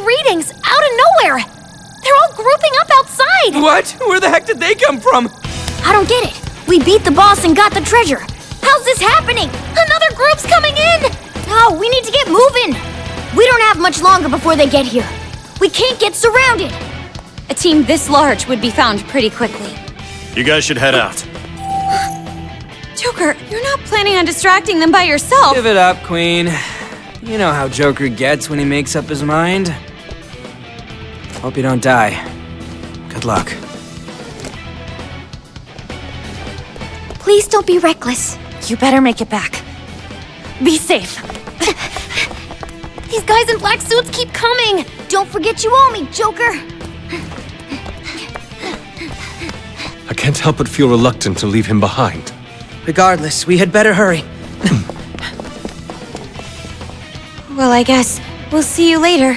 crazy readings out of nowhere. They're all grouping up outside. What? Where the heck did they come from? I don't get it. We beat the boss and got the treasure. How's this happening? Another group's coming in. Oh, we need to get moving. We don't have much longer before they get here. We can't get surrounded. A team this large would be found pretty quickly. You guys should head out. Joker, you're not planning on distracting them by yourself. Give it up, Queen. You know how Joker gets when he makes up his mind. Hope you don't die. Good luck. Please don't be reckless. You better make it back. Be safe. These guys in black suits keep coming. Don't forget you owe me, Joker. I can't help but feel reluctant to leave him behind. Regardless, we had better hurry. Well, I guess we'll see you later.